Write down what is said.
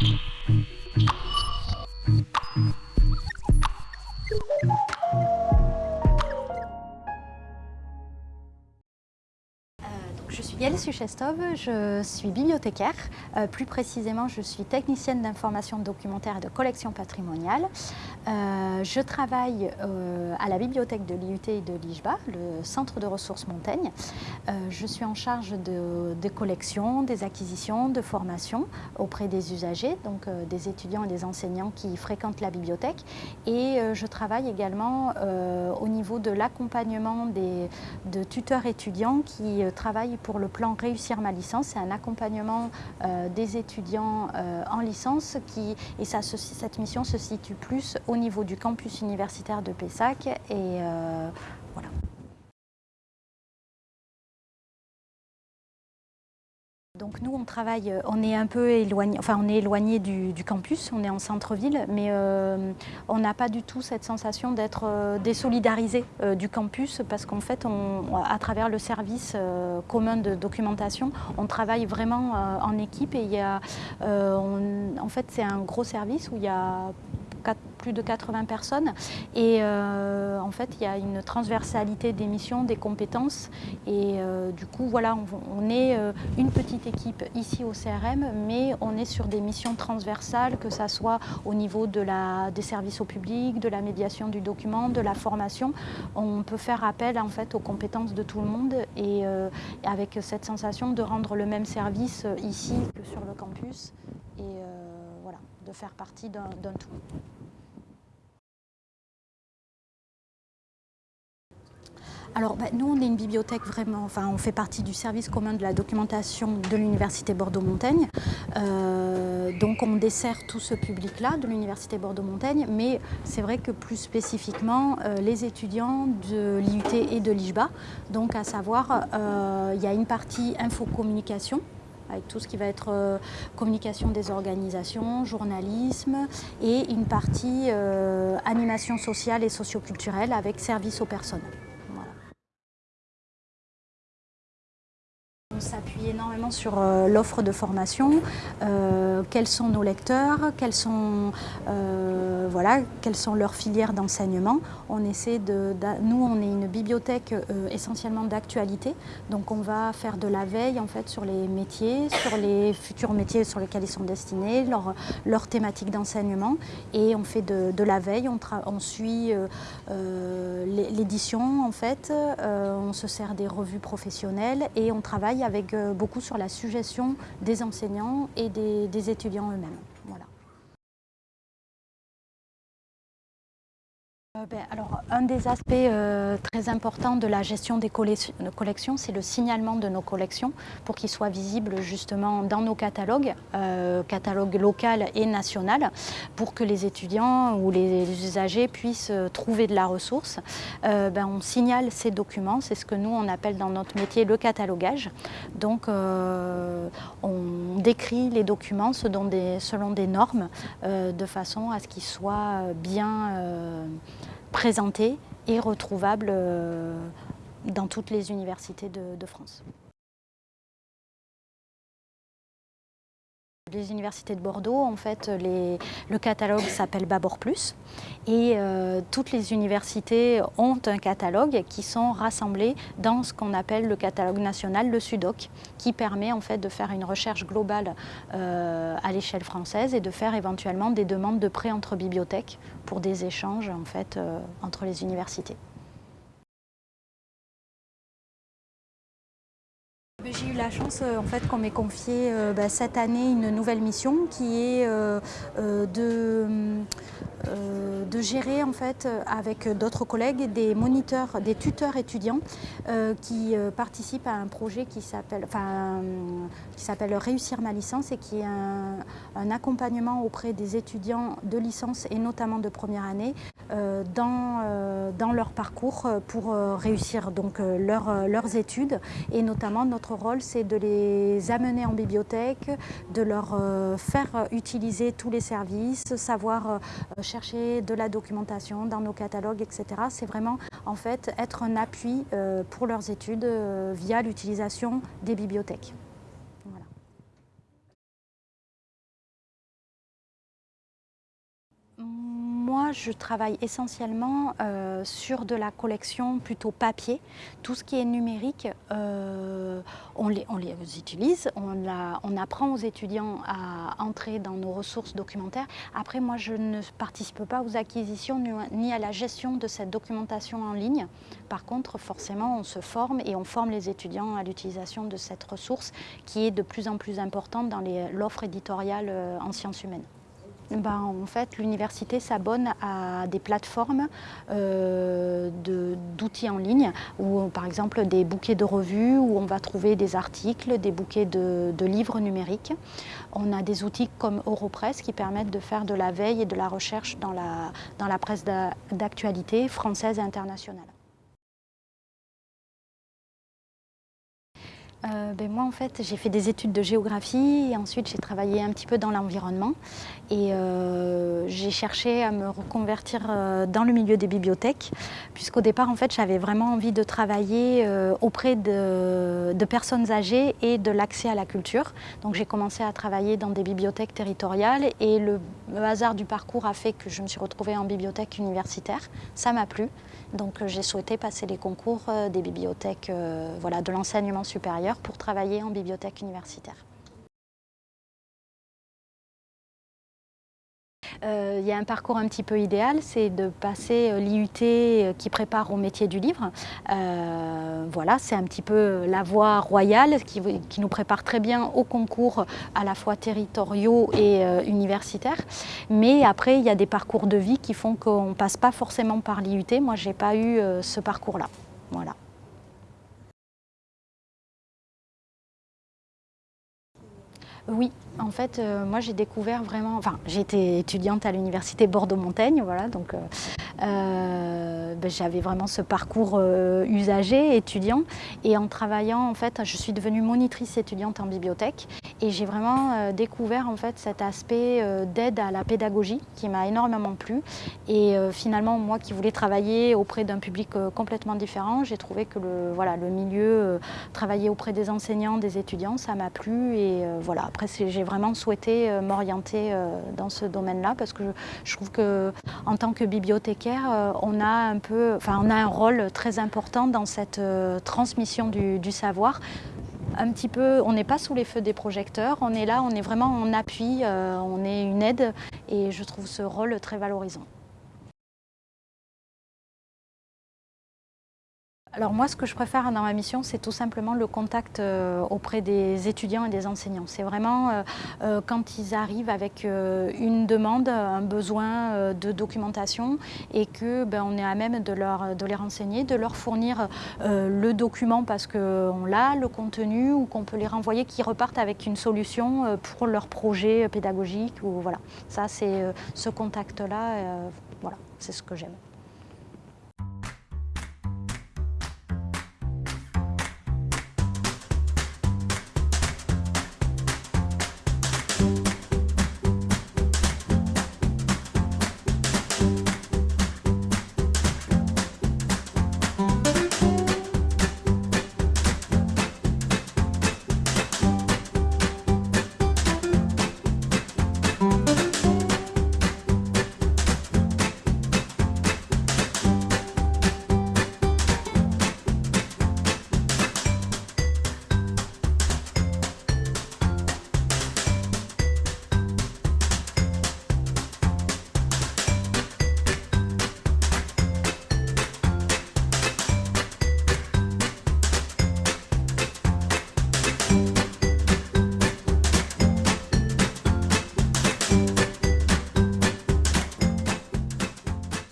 Je Yael Suchestov, je suis bibliothécaire. Euh, plus précisément, je suis technicienne d'information documentaire et de collection patrimoniale. Euh, je travaille euh, à la bibliothèque de l'IUT et de l'IJBA, le centre de ressources Montaigne. je suis en charge de, des collections, des acquisitions, de formation auprès des usagers, donc des étudiants et des enseignants qui fréquentent la bibliothèque. Et je travaille également au niveau de l'accompagnement de tuteurs étudiants qui travaillent pour le plan Réussir ma licence. C'est un accompagnement euh, des étudiants euh, en licence qui, et cette mission se situe plus au niveau du campus universitaire de Pessac et euh, Donc nous, on travaille, euh, on est un peu éloigné, enfin on est éloigné du, campus, on est en centre-ville, mais euh, on n'a pas du tout cette sensation d'être euh, désolidarisé du campus parce qu'en fait, à travers le service commun de documentation, on travaille vraiment en équipe et il y a, en fait, c'est un gros service où il y a plus de 80 personnes. Et euh, en fait, il y a une transversalité des missions, des compétences. Et euh, du coup, voilà, on, est euh, une petite équipe ici au CRM, mais on est sur des missions transversales, que ce soit au niveau de la, des services au public, de la médiation du document, de la formation. On peut faire appel en fait aux compétences de tout le monde et avec cette sensation de rendre le même service ici que sur le campus. Et voilà, de faire partie d'un tout. Alors bah, nous on est une bibliothèque vraiment, enfin on fait partie du service commun de la documentation de l'Université Bordeaux-Montaigne. Euh, donc on dessert tout ce public-là de l'Université Bordeaux-Montaigne, mais c'est vrai que plus spécifiquement euh, les étudiants de l'IUT et de l'IJBA. Donc à savoir, euh, il y a une partie infocommunication avec tout ce qui va être communication des organisations, journalisme et une partie animation sociale et socioculturelle avec service aux personnes. On s'appuie énormément sur euh, l'offre de formation, euh, quels sont nos lecteurs, euh, quelles sont leurs filières d'enseignement? On essaie de, nous on est une bibliothèque essentiellement d'actualité, donc on va faire de la veille en fait sur les métiers, sur les futurs métiers sur lesquels ils sont destinés, leur, leur thématique d'enseignement. Et on fait de, la veille, on, on suit l'édition en fait, on se sert des revues professionnelles et on travaille avec euh, beaucoup sur la suggestion des enseignants et des, étudiants eux-mêmes. Ben, alors, un des aspects euh, très importants de la gestion des collections, c'est le signalement de nos collections pour qu'ils soient visibles justement dans nos catalogues, euh, catalogues local et national, pour que les étudiants ou les usagers puissent trouver de la ressource. Ben, on signale ces documents, c'est ce que nous on appelle dans notre métier le catalogage. Donc on décrit les documents selon des normes de façon à ce qu'ils soient bien présenté et retrouvable euh, dans toutes les universités de, France. Les universités de Bordeaux, en fait, le catalogue s'appelle Babor Plus et euh, toutes les universités ont un catalogue qui sont rassemblés dans ce qu'on appelle le catalogue national, le SUDOC, qui permet en fait de faire une recherche globale euh, à l'échelle française et de faire éventuellement des demandes de prêt entre bibliothèques pour des échanges en fait, euh, entre les universités. La chance euh, en fait, qu'on m'ait confié euh, bah, cette année une nouvelle mission qui est euh, de, gérer en fait, avec d'autres collègues des moniteurs, des tuteurs étudiants qui participent à un projet qui s'appelle enfin, Réussir ma licence et qui est un, un, accompagnement auprès des étudiants de licence et notamment de première année dans, dans leur parcours pour réussir donc, leur, leurs études et notamment notre rôle, c'est de les amener en bibliothèque, de leur euh, faire utiliser tous les services, savoir euh, chercher de la documentation dans nos catalogues, etc. C'est vraiment en fait être un appui euh, pour leurs études via l'utilisation des bibliothèques. Moi, je travaille essentiellement euh, sur de la collection plutôt papier. Tout ce qui est numérique, euh, on, les, utilise, on, apprend aux étudiants à entrer dans nos ressources documentaires. Après, moi, je ne participe pas aux acquisitions ni à la gestion de cette documentation en ligne. Par contre, forcément, on se forme et on forme les étudiants à l'utilisation de cette ressource qui est de plus en plus importante dans l'offre éditoriale euh, en sciences humaines. Ben, en fait, l'université s'abonne à des plateformes euh, d'outils en ligne, ou par exemple des bouquets de revues, où on va trouver des articles, des bouquets de, livres numériques. On a des outils comme Europress qui permettent de faire de la veille et de la recherche dans la presse d'actualité française et internationale. Euh, ben moi en fait j'ai fait des études de géographie et ensuite j'ai travaillé un petit peu dans l'environnement et euh, j'ai cherché à me reconvertir euh, dans le milieu des bibliothèques puisqu'au départ en fait j'avais vraiment envie de travailler auprès de, personnes âgées et de l'accès à la culture. Donc j'ai commencé à travailler dans des bibliothèques territoriales et le, le hasard du parcours a fait que je me suis retrouvée en bibliothèque universitaire. Ça m'a plu donc j'ai souhaité passer les concours des bibliothèques voilà, de l'enseignement supérieur pour travailler en bibliothèque universitaire. Euh, il y a un parcours un petit peu idéal, c'est de passer euh, l'IUT euh, qui prépare au métier du livre. voilà, c'est un petit peu la voie royale qui, nous prépare très bien aux concours à la fois territoriaux et universitaires. Mais après, il y a des parcours de vie qui font qu'on ne passe pas forcément par l'IUT. Moi, je n'ai pas eu ce parcours-là. Voilà. Oui, en fait, euh, moi j'ai découvert vraiment, enfin été étudiante à l'université Bordeaux-Montaigne, voilà, donc euh, euh, ben, j'avais vraiment ce parcours usager, étudiant, et en travaillant, en fait, je suis devenue monitrice étudiante en bibliothèque, et j'ai vraiment découvert en fait cet aspect d'aide à la pédagogie qui m'a énormément plu, et finalement moi qui voulais travailler auprès d'un public complètement différent, j'ai trouvé que le, voilà, le milieu, travailler auprès des enseignants, des étudiants, ça m'a plu, et voilà, après j'ai vraiment souhaité euh, m'orienter euh, dans ce domaine-là parce que je, trouve que en tant que bibliothécaire, euh, on a un peu, enfin on a un rôle très important dans cette transmission du, du savoir un petit peu, on n'est pas sous les feux des projecteurs, on est là, on est vraiment en appui, on est une aide et je trouve ce rôle très valorisant. Alors moi, ce que je préfère dans ma mission, c'est tout simplement le contact euh, auprès des étudiants et des enseignants. C'est vraiment euh, euh, quand ils arrivent avec une demande, un besoin de documentation et que ben, on est à même de, leur, de les renseigner, de leur fournir le document parce qu'on l'a, le contenu, ou qu'on peut les renvoyer, qu'ils repartent avec une solution pour leur projet pédagogique. Ou, voilà. Ça, c'est ce contact-là, voilà, c'est ce que j'aime.